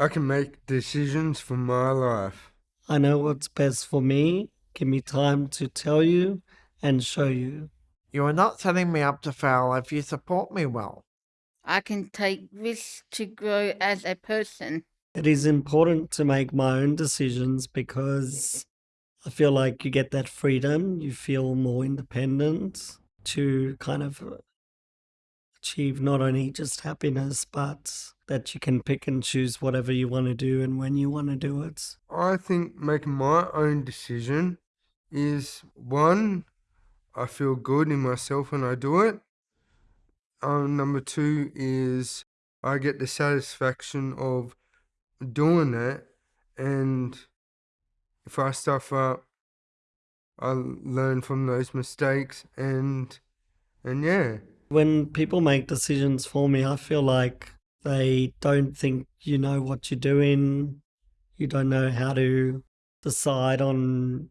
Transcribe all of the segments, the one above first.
I can make decisions for my life. I know what's best for me. Give me time to tell you and show you. You are not setting me up to fail if you support me well. I can take risks to grow as a person. It is important to make my own decisions because I feel like you get that freedom. You feel more independent to kind of achieve not only just happiness, but that you can pick and choose whatever you want to do and when you want to do it. I think making my own decision is one, I feel good in myself when I do it. Um, number two is I get the satisfaction of doing it, and if I stuff up, I learn from those mistakes, and and yeah. When people make decisions for me, I feel like they don't think you know what you're doing. You don't know how to decide on,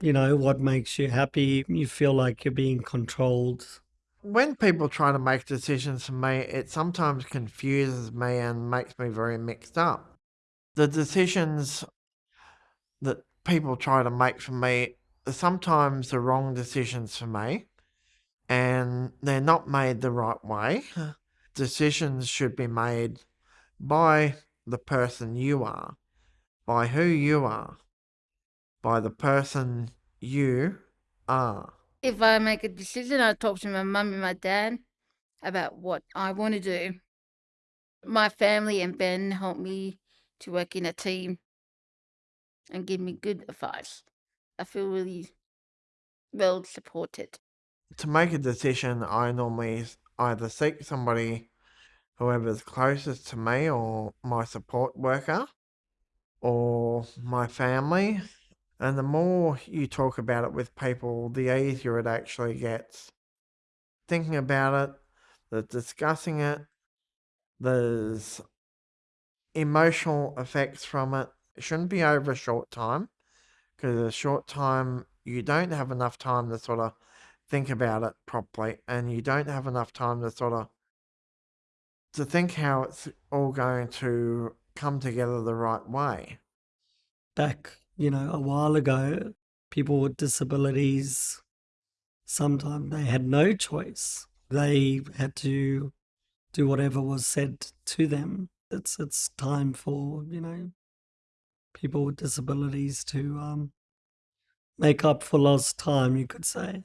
you know, what makes you happy. You feel like you're being controlled. When people try to make decisions for me, it sometimes confuses me and makes me very mixed up. The decisions that people try to make for me are sometimes the wrong decisions for me and they're not made the right way. Decisions should be made by the person you are, by who you are, by the person you are. If I make a decision, I talk to my mum and my dad about what I want to do. My family and Ben help me to work in a team and give me good advice. I feel really well supported to make a decision, I normally either seek somebody, whoever's closest to me, or my support worker, or my family. And the more you talk about it with people, the easier it actually gets. Thinking about it, the discussing it, there's emotional effects from it. It shouldn't be over a short time because a short time you don't have enough time to sort of think about it properly and you don't have enough time to sort of to think how it's all going to come together the right way. Back, you know, a while ago, people with disabilities sometimes they had no choice. They had to do whatever was said to them. It's it's time for, you know, people with disabilities to um make up for lost time, you could say.